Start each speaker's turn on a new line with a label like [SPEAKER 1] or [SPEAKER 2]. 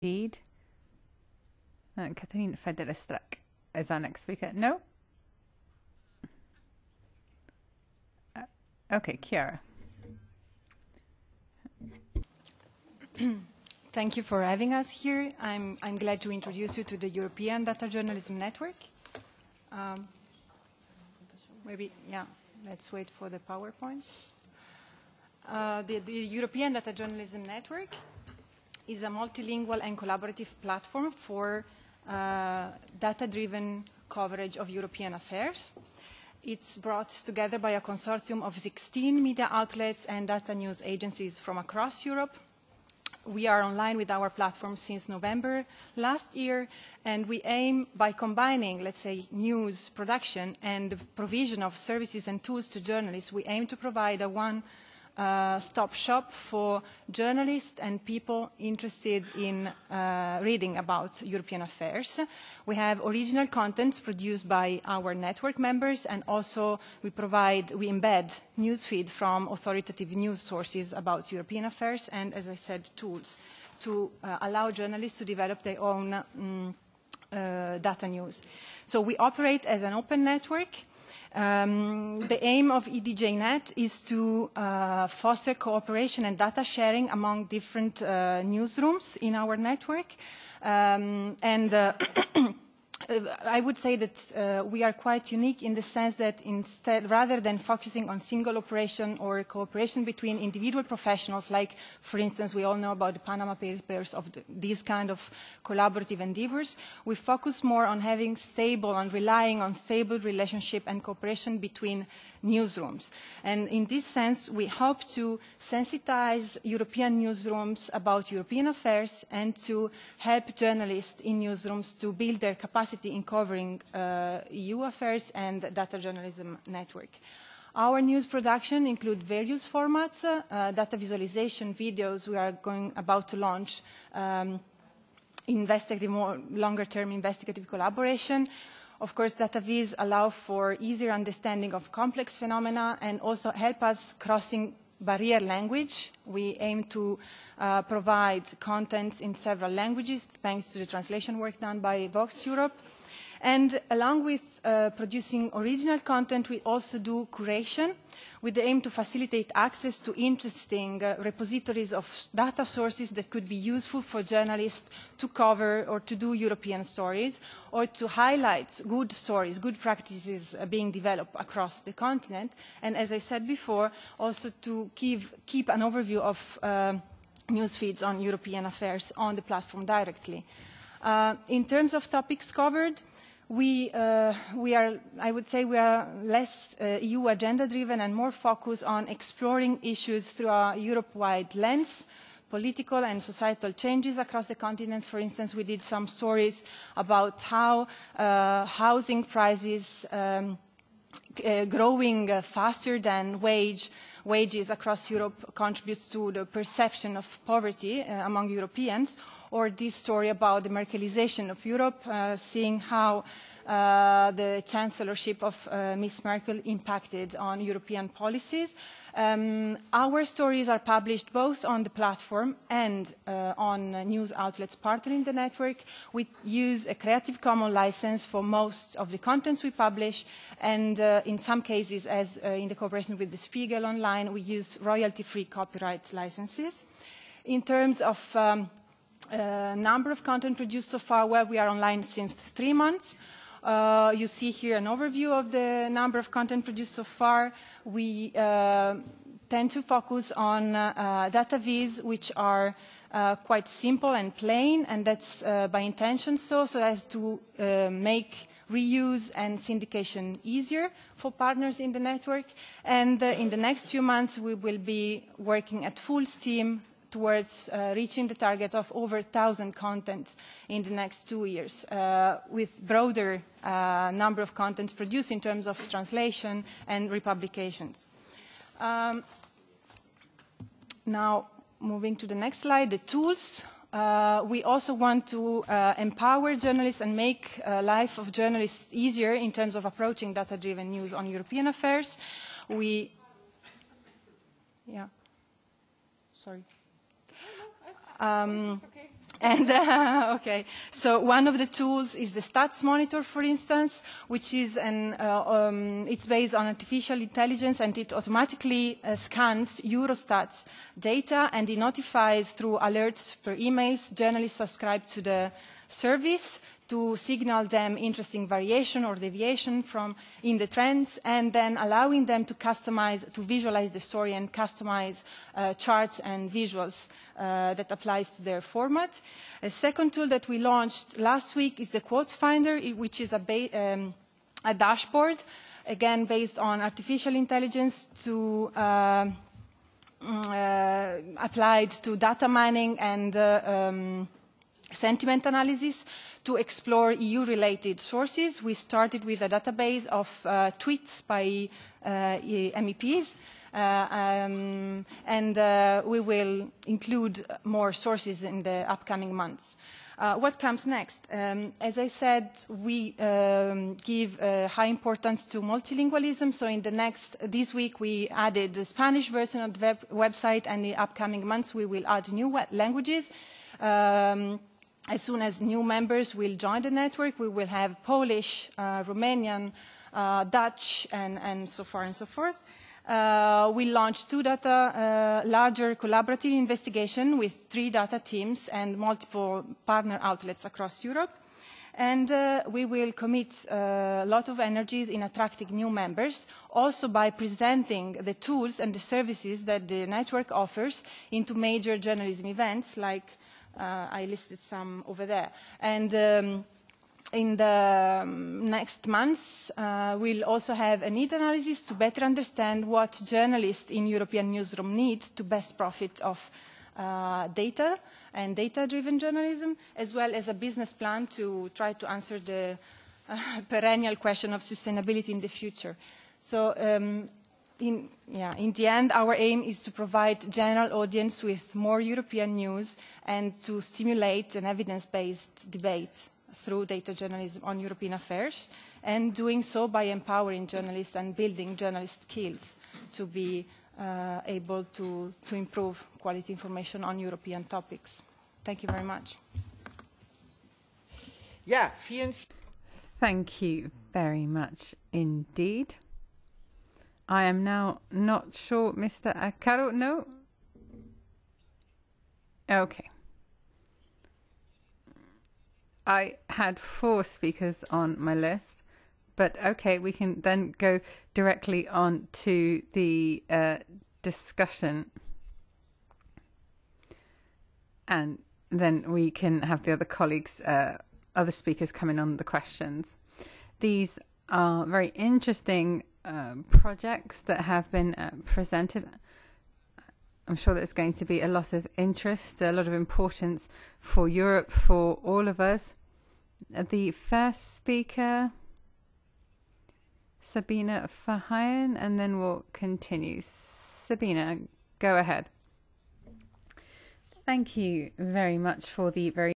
[SPEAKER 1] Indeed. Uh, Catherine Federestrak is our next speaker. No? Uh, okay, Chiara.
[SPEAKER 2] Thank you for having us here. I'm, I'm glad to introduce you to the European Data Journalism Network. Um, maybe, yeah, let's wait for the PowerPoint. Uh, the, the European Data Journalism Network is a multilingual and collaborative platform for uh, data-driven coverage of European affairs. It's brought together by a consortium of 16 media outlets and data news agencies from across Europe we are online with our platform since November last year, and we aim by combining, let's say, news production and provision of services and tools to journalists, we aim to provide a one stop shop for journalists and people interested in uh, reading about European affairs. We have original content produced by our network members and also we provide, we embed newsfeed from authoritative news sources about European affairs and, as I said, tools to uh, allow journalists to develop their own um, data news. So we operate as an open network Um, the aim of EDJNet is to uh, foster cooperation and data sharing among different uh, newsrooms in our network. Um, and uh, I would say that uh, we are quite unique in the sense that instead, rather than focusing on single operation or cooperation between individual professionals, like, for instance, we all know about the Panama Papers of the, these kind of collaborative endeavors, we focus more on having stable and relying on stable relationship and cooperation between newsrooms. And in this sense, we hope to sensitize European newsrooms about European affairs and to help journalists in newsrooms to build their capacity in covering uh, EU affairs and data journalism network. Our news production includes various formats, uh, data visualization videos we are going about to launch, um, investigative, more longer-term investigative collaboration, Of course, data viz allow for easier understanding of complex phenomena and also help us crossing barrier language. We aim to uh, provide content in several languages thanks to the translation work done by VoxEurop. And along with uh, producing original content, we also do curation with the aim to facilitate access to interesting uh, repositories of data sources that could be useful for journalists to cover or to do European stories or to highlight good stories, good practices uh, being developed across the continent. And as I said before, also to give, keep an overview of uh, news feeds on European affairs on the platform directly. Uh, in terms of topics covered, we, uh, we are, I would say we are less uh, EU agenda driven and more focused on exploring issues through a Europe-wide lens, political and societal changes across the continents. For instance, we did some stories about how uh, housing prices um, uh, growing uh, faster than wage, wages across Europe contributes to the perception of poverty uh, among Europeans, or this story about the Merkelization of Europe, uh, seeing how the chancellorship of uh, Ms. Merkel impacted on European policies. Um, our stories are published both on the platform and uh, on uh, news outlets partnering the network. We use a Creative Commons license for most of the contents we publish, and uh, in some cases, as uh, in the cooperation with the Spiegel Online, we use royalty-free copyright licenses. In terms of um, uh, number of content produced so far, well, we are online since three months. Uh, you see here an overview of the number of content produced so far. We uh, tend to focus on uh, uh, data viz, which are uh, quite simple and plain, and that's uh, by intention so, so as to uh, make reuse and syndication easier for partners in the network. And uh, in the next few months, we will be working at full steam towards uh, reaching the target of over 1,000 contents in the next two years, uh, with broader uh, number of contents produced in terms of translation and republications. Um, now, moving to the next slide, the tools. Uh, we also want to uh, empower journalists and make uh, life of journalists easier in terms of approaching data-driven news on European affairs. We, yeah, sorry. Um, And uh, okay, so one of the tools is the Stats Monitor, for instance, which is an uh, um, it's based on artificial intelligence and it automatically uh, scans Eurostat's data and it notifies through alerts per emails journalists subscribed to the service to signal them interesting variation or deviation from in the trends and then allowing them to customize, to visualize the story and customize uh, charts and visuals uh, that applies to their format. A second tool that we launched last week is the Quote Finder, which is a, um, a dashboard, again based on artificial intelligence to uh, uh, applied to data mining and uh, um, sentiment analysis to explore EU-related sources. We started with a database of uh, tweets by uh, MEPs, uh, um, and uh, we will include more sources in the upcoming months. Uh, what comes next? Um, as I said, we um, give uh, high importance to multilingualism. So in the next, this week we added the Spanish version of the web website, and in the upcoming months we will add new languages. Um, as soon as new members will join the network, we will have Polish, uh, Romanian, uh, Dutch, and, and so far and so forth. Uh, we launched two data, uh, larger collaborative investigation with three data teams and multiple partner outlets across Europe. And uh, we will commit uh, a lot of energies in attracting new members, also by presenting the tools and the services that the network offers into major journalism events like I listed some over there. And um, in the um, next months, uh, we'll also have a need analysis to better understand what journalists in European newsroom need to best profit of uh, data and data-driven journalism, as well as a business plan to try to answer the uh, perennial question of sustainability in the future. So um, in, yeah, in the end, our aim is to provide general audience with more European news and to stimulate an evidence-based debate through data journalism on European affairs, and doing so by empowering journalists and building journalist skills to be uh, able to, to improve quality information on European topics. Thank you very much.
[SPEAKER 3] Yeah, vielen
[SPEAKER 1] Thank you very much indeed. I am now not sure, Mr. Akaro. No? Okay. I had four speakers on my list, but okay, we can then go directly on to the uh, discussion. And then we can have the other colleagues, uh, other speakers coming on the questions. These are very interesting um, projects that have been uh, presented. I'm sure there's going to be a lot of interest, a lot of importance for Europe, for all of us. The first speaker, Sabine Verheyen, and then we'll continue. Sabine, go ahead. Thank you very much for the very